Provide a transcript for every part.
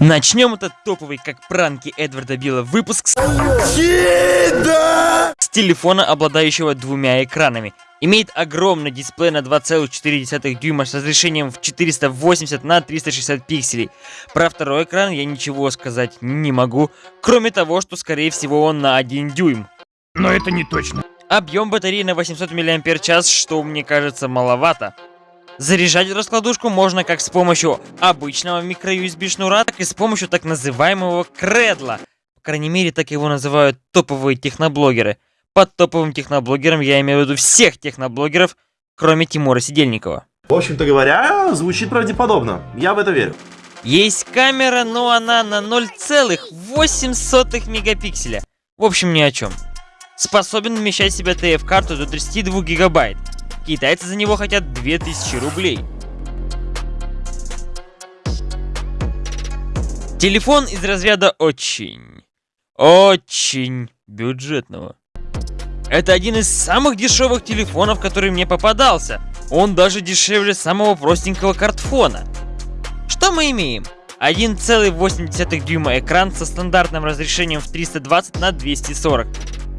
Начнем этот топовый, как пранки Эдварда Билла, выпуск с... с телефона, обладающего двумя экранами. Имеет огромный дисплей на 2,4 дюйма с разрешением в 480 на 360 пикселей. Про второй экран я ничего сказать не могу, кроме того, что скорее всего он на 1 дюйм. Но это не точно. Объем батареи на 800 мАч, что мне кажется маловато. Заряжать раскладушку можно как с помощью обычного микро-USB шнура, так и с помощью так называемого кредла. По крайней мере, так его называют топовые техноблогеры. Под топовым техноблогером я имею в виду всех техноблогеров, кроме Тимура Сидельникова. В общем-то говоря, звучит правдеподобно. Я в это верю. Есть камера, но она на 0,8 мегапикселя. В общем, ни о чем. Способен вмещать в себя TF-карту до 32 гигабайт. Китайцы за него хотят 2000 рублей. Телефон из разряда очень, очень бюджетного. Это один из самых дешевых телефонов, который мне попадался. Он даже дешевле самого простенького картфона. Что мы имеем? 1,8 дюйма экран со стандартным разрешением в 320 на 240.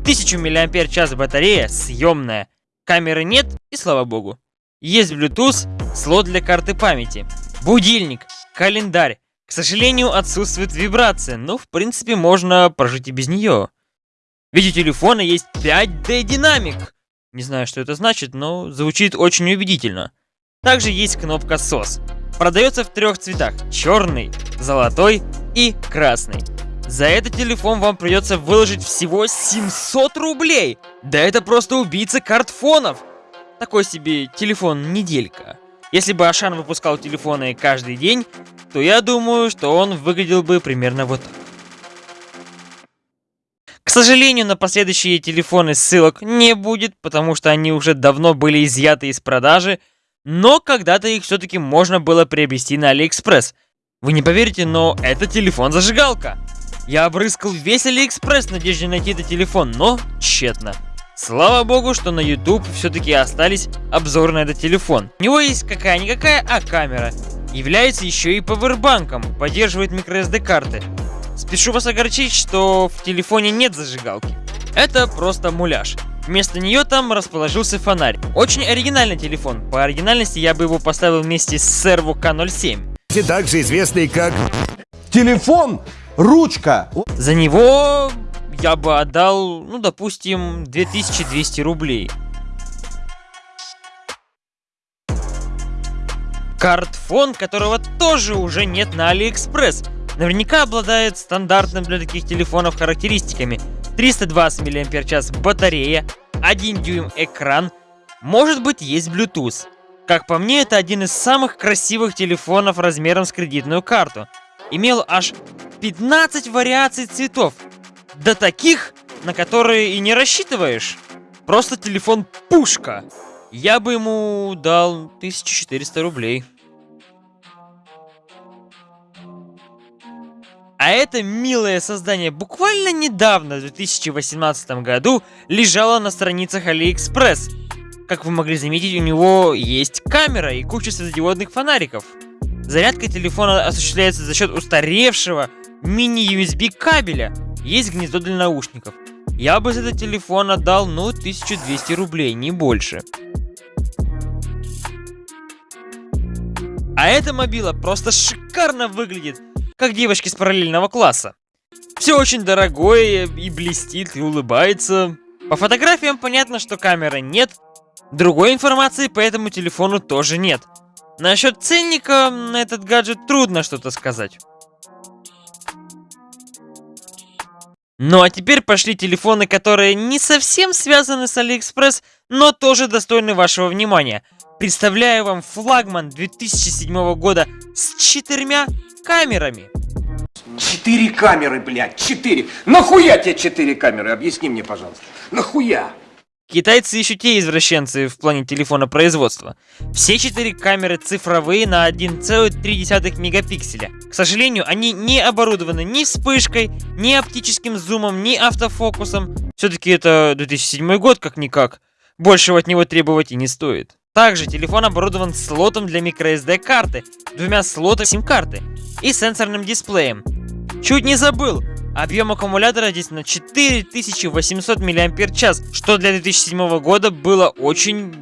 1000 мАч батарея, съемная. Камеры нет, и слава богу. Есть Bluetooth, слот для карты памяти, будильник, календарь. К сожалению, отсутствует вибрация, но в принципе можно прожить и без нее. Ведь у телефона есть 5D динамик. Не знаю, что это значит, но звучит очень убедительно. Также есть кнопка SOS. Продается в трех цветах. Черный, золотой и красный. За этот телефон вам придется выложить всего 700 рублей. Да это просто убийца кардфонов. Такой себе телефон-неделька. Если бы Ашан выпускал телефоны каждый день, то я думаю, что он выглядел бы примерно вот так. К сожалению, на последующие телефоны ссылок не будет, потому что они уже давно были изъяты из продажи, но когда-то их все-таки можно было приобрести на Алиэкспресс. Вы не поверите, но это телефон-зажигалка. Я обрыскал весь Алиэкспресс в надежде найти этот телефон, но тщетно. Слава богу, что на YouTube все-таки остались обзоры на этот телефон. У него есть какая-никакая, а камера. Является еще и пауэрбанком, поддерживает microSD карты. Спешу вас огорчить, что в телефоне нет зажигалки. Это просто муляж. Вместо нее там расположился фонарь. Очень оригинальный телефон. По оригинальности я бы его поставил вместе с Servo K07. Также известный как... Телефон ручка. За него я бы отдал, ну, допустим, 2200 рублей. Картфон, которого тоже уже нет на Алиэкспресс. Наверняка обладает стандартным для таких телефонов характеристиками. 320 мАч батарея, 1 дюйм экран, может быть есть Bluetooth. Как по мне, это один из самых красивых телефонов размером с кредитную карту. Имел аж 15 вариаций цветов. До таких, на которые и не рассчитываешь. Просто телефон пушка. Я бы ему дал 1400 рублей. А это милое создание буквально недавно, в 2018 году, лежало на страницах Алиэкспресс. Как вы могли заметить, у него есть камера и куча светодиодных фонариков. Зарядка телефона осуществляется за счет устаревшего мини-USB кабеля. Есть гнездо для наушников. Я бы за этот телефон отдал, ну, 1200 рублей, не больше. А эта мобила просто шикарно выглядит, как девочки с параллельного класса. Все очень дорогое и блестит, и улыбается. По фотографиям понятно, что камеры нет. Другой информации по этому телефону тоже нет. Насчет ценника на этот гаджет трудно что-то сказать. Ну а теперь пошли телефоны, которые не совсем связаны с Алиэкспресс, но тоже достойны вашего внимания. Представляю вам флагман 2007 года с четырьмя камерами. Четыре камеры, блядь, четыре. Нахуя тебе четыре камеры? Объясни мне, пожалуйста. Нахуя? Китайцы еще те извращенцы в плане телефона производства. Все четыре камеры цифровые на 1,3 мегапикселя. К сожалению, они не оборудованы ни вспышкой, ни оптическим зумом, ни автофокусом. Все-таки это 2007 год, как-никак. Большего от него требовать и не стоит. Также телефон оборудован слотом для microSD карты, двумя слотами сим-карты и сенсорным дисплеем. Чуть не забыл, объем аккумулятора здесь на 4800 мАч, что для 2007 года было очень...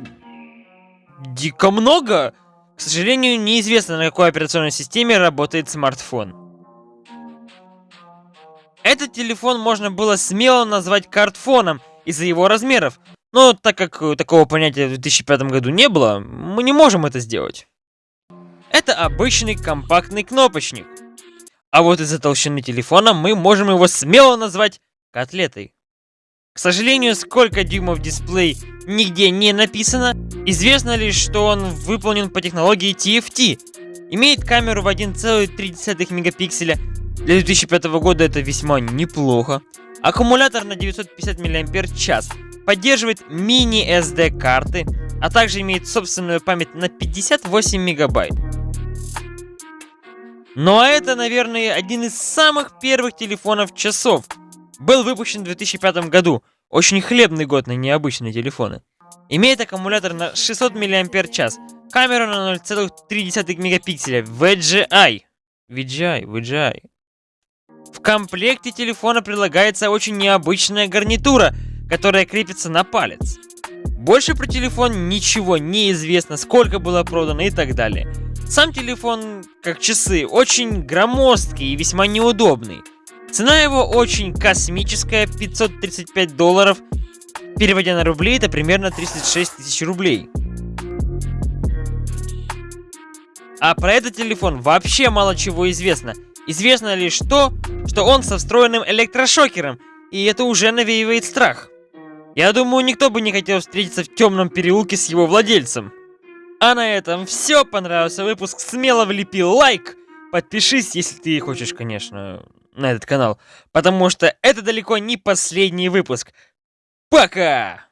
дико много. К сожалению, неизвестно, на какой операционной системе работает смартфон. Этот телефон можно было смело назвать картфоном из-за его размеров, но так как такого понятия в 2005 году не было, мы не можем это сделать. Это обычный компактный кнопочник. А вот из-за толщины телефона мы можем его смело назвать котлетой. К сожалению, сколько дюймов дисплей нигде не написано. Известно лишь, что он выполнен по технологии TFT. Имеет камеру в 1,3 мегапикселя. Для 2005 года это весьма неплохо. Аккумулятор на 950 мАч. Поддерживает мини-SD карты, а также имеет собственную память на 58 мегабайт. Ну а это, наверное, один из самых первых телефонов часов. Был выпущен в 2005 году. Очень хлебный год на необычные телефоны. Имеет аккумулятор на 600 мАч, камеру на 0,3 мегапикселя, VGI. VGI, VGI. В комплекте телефона прилагается очень необычная гарнитура, которая крепится на палец. Больше про телефон ничего не известно, сколько было продано и так далее. Сам телефон, как часы, очень громоздкий и весьма неудобный. Цена его очень космическая, 535 долларов. Переводя на рубли, это примерно 36 тысяч рублей. А про этот телефон вообще мало чего известно. Известно лишь то, что он со встроенным электрошокером, и это уже навеивает страх. Я думаю, никто бы не хотел встретиться в темном переулке с его владельцем. А на этом все. Понравился выпуск. Смело влепи лайк. Подпишись, если ты хочешь, конечно, на этот канал. Потому что это далеко не последний выпуск. Пока!